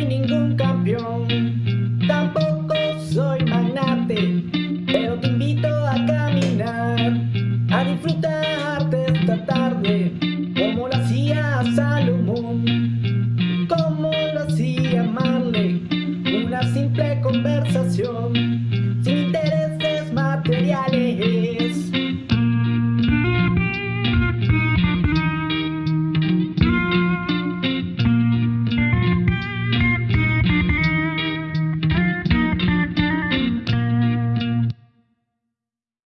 soy ningún campeón, tampoco soy magnate, pero te invito a caminar, a disfrutarte esta tarde, como lo hacía Salomón, como lo hacía Marley, una simple conversación, sin intereses materiales.